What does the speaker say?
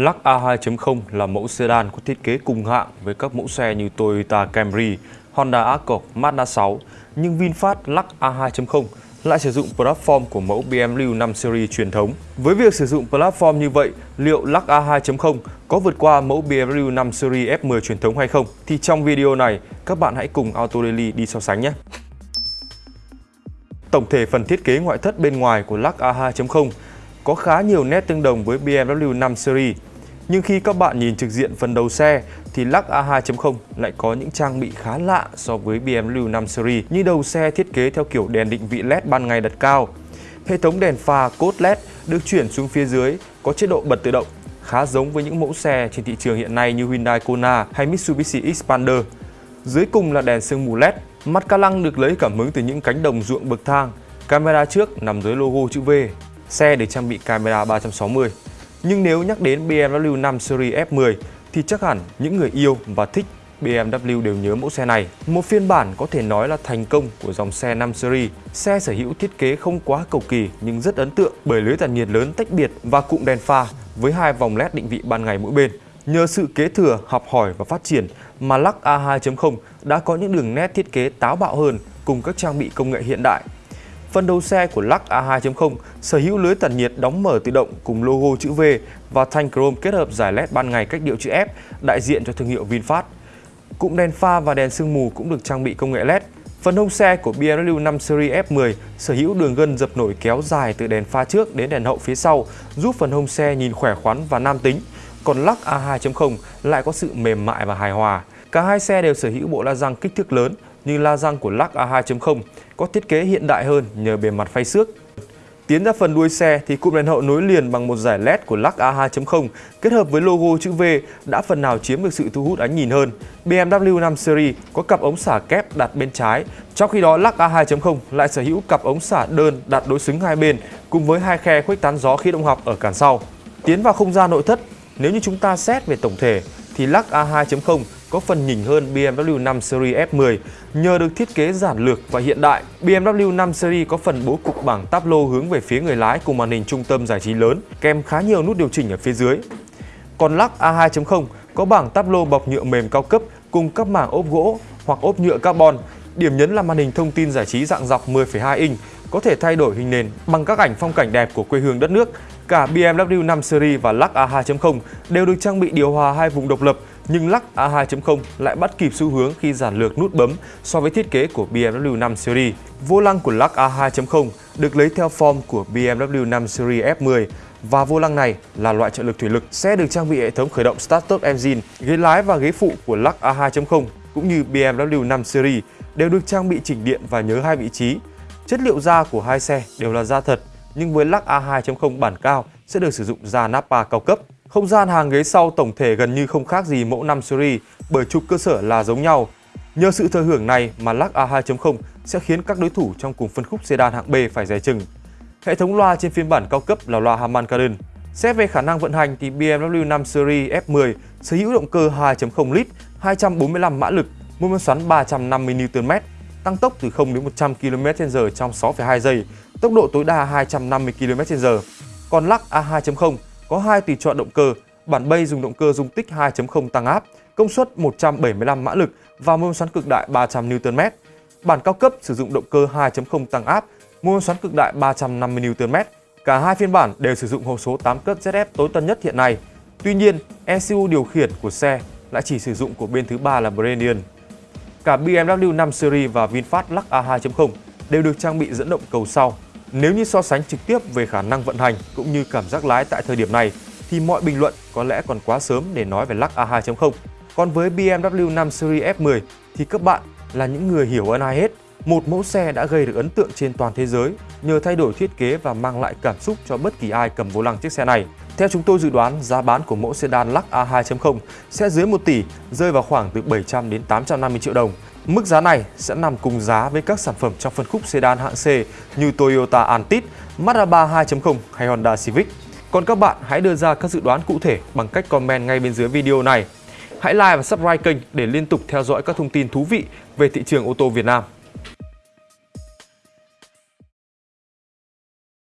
Lux A2.0 là mẫu sedan có thiết kế cùng hạng với các mẫu xe như Toyota Camry, Honda Accord, Mazda 6, nhưng VinFast Lux A2.0 lại sử dụng platform của mẫu BMW 5 Series truyền thống. Với việc sử dụng platform như vậy, liệu Lux A2.0 có vượt qua mẫu BMW 5 Series F10 truyền thống hay không? Thì trong video này, các bạn hãy cùng Auto Daily đi so sánh nhé! Tổng thể phần thiết kế ngoại thất bên ngoài của Lux A2.0 có khá nhiều nét tương đồng với BMW 5 Series. Nhưng khi các bạn nhìn trực diện phần đầu xe, thì Lux A2.0 lại có những trang bị khá lạ so với BMW 5 Series, như đầu xe thiết kế theo kiểu đèn định vị LED ban ngày đặt cao. Hệ thống đèn pha cốt LED được chuyển xuống phía dưới, có chế độ bật tự động, khá giống với những mẫu xe trên thị trường hiện nay như Hyundai Kona hay Mitsubishi Xpander. Dưới cùng là đèn sương mù LED. Mặt ca lăng được lấy cảm hứng từ những cánh đồng ruộng bậc thang. Camera trước nằm dưới logo chữ V, xe được trang bị camera 360. Nhưng nếu nhắc đến BMW 5 Series F10 thì chắc hẳn những người yêu và thích BMW đều nhớ mẫu xe này. Một phiên bản có thể nói là thành công của dòng xe 5 Series. Xe sở hữu thiết kế không quá cầu kỳ nhưng rất ấn tượng bởi lưới tản nhiệt lớn tách biệt và cụm đèn pha với hai vòng LED định vị ban ngày mỗi bên. Nhờ sự kế thừa, học hỏi và phát triển mà Lux A2.0 đã có những đường nét thiết kế táo bạo hơn cùng các trang bị công nghệ hiện đại Phần đầu xe của Lux A2.0 sở hữu lưới tản nhiệt đóng mở tự động cùng logo chữ V và thanh chrome kết hợp giải LED ban ngày cách điệu chữ F đại diện cho thương hiệu VinFast. Cụm đèn pha và đèn sương mù cũng được trang bị công nghệ LED. Phần hông xe của BMW 5 Series F10 sở hữu đường gân dập nổi kéo dài từ đèn pha trước đến đèn hậu phía sau, giúp phần hông xe nhìn khỏe khoắn và nam tính. Còn Lux A2.0 lại có sự mềm mại và hài hòa. Cả hai xe đều sở hữu bộ la răng kích thước lớn như la răng của Lux A2.0 có thiết kế hiện đại hơn nhờ bề mặt phay xước. Tiến ra phần đuôi xe thì cụm đèn hậu nối liền bằng một giải LED của Lux A2.0 kết hợp với logo chữ V đã phần nào chiếm được sự thu hút ánh nhìn hơn. BMW 5 Series có cặp ống xả kép đặt bên trái, trong khi đó Lux A2.0 lại sở hữu cặp ống xả đơn đặt đối xứng hai bên cùng với hai khe khuếch tán gió khí động học ở cản sau. Tiến vào không gian nội thất, nếu như chúng ta xét về tổng thể thì Lux A2.0 có phần nhỉnh hơn BMW 5 Series F10 nhờ được thiết kế giản lược và hiện đại. BMW 5 Series có phần bố cục bảng táp lô hướng về phía người lái cùng màn hình trung tâm giải trí lớn, kèm khá nhiều nút điều chỉnh ở phía dưới. Còn Lux A2.0 có bảng táp lô bọc nhựa mềm cao cấp cùng các mảng ốp gỗ hoặc ốp nhựa carbon. Điểm nhấn là màn hình thông tin giải trí dạng dọc 10,2 inch có thể thay đổi hình nền bằng các ảnh phong cảnh đẹp của quê hương đất nước. Cả BMW 5 Series và Lux A2.0 đều được trang bị điều hòa hai vùng độc lập nhưng Lux A2.0 lại bắt kịp xu hướng khi giản lược nút bấm so với thiết kế của BMW 5 Series. Vô lăng của Lux A2.0 được lấy theo form của BMW 5 Series F10 và vô lăng này là loại trợ lực thủy lực sẽ được trang bị hệ thống khởi động Start-Stop Engine. Ghế lái và ghế phụ của Lux A2.0 cũng như BMW 5 Series đều được trang bị chỉnh điện và nhớ hai vị trí. Chất liệu da của hai xe đều là da thật, nhưng với lắc A2.0 bản cao sẽ được sử dụng da Nappa cao cấp. Không gian hàng ghế sau tổng thể gần như không khác gì mẫu 5 Series bởi trục cơ sở là giống nhau. Nhờ sự thừa hưởng này mà lắc A2.0 sẽ khiến các đối thủ trong cùng phân khúc sedan hạng B phải dè chừng. Hệ thống loa trên phiên bản cao cấp là loa Harman Kardon. Xét về khả năng vận hành thì BMW 5 Series F10 sở hữu động cơ 2.0 lít, 245 mã lực, mô men xoắn 350 Nm, tăng tốc từ 0 đến 100 km/h trong 6,2 giây, tốc độ tối đa 250 km/h. Còn Lux A2.0 có hai tùy chọn động cơ, bản bay dùng động cơ dung tích 2.0 tăng áp, công suất 175 mã lực và mô men xoắn cực đại 300 Nm. Bản cao cấp sử dụng động cơ 2.0 tăng áp, mô men xoắn cực đại 350 Nm. Cả hai phiên bản đều sử dụng hộp số 8 cấp ZF tối tân nhất hiện nay. Tuy nhiên, ECU điều khiển của xe lại chỉ sử dụng của bên thứ ba là Branian. Cả BMW 5 Series và VinFast Lux A2.0 đều được trang bị dẫn động cầu sau nếu như so sánh trực tiếp về khả năng vận hành cũng như cảm giác lái tại thời điểm này thì mọi bình luận có lẽ còn quá sớm để nói về Lux A2.0. Còn với BMW 5 Series F10 thì các bạn là những người hiểu hơn ai hết. Một mẫu xe đã gây được ấn tượng trên toàn thế giới nhờ thay đổi thiết kế và mang lại cảm xúc cho bất kỳ ai cầm vô lăng chiếc xe này. Theo chúng tôi dự đoán, giá bán của mẫu sedan Lux A2.0 sẽ dưới 1 tỷ, rơi vào khoảng từ 700 đến 850 triệu đồng. Mức giá này sẽ nằm cùng giá với các sản phẩm trong phân khúc sedan hạng C như Toyota Altis, Mazda 3 2.0 hay Honda Civic. Còn các bạn hãy đưa ra các dự đoán cụ thể bằng cách comment ngay bên dưới video này. Hãy like và subscribe kênh để liên tục theo dõi các thông tin thú vị về thị trường ô tô Việt Nam.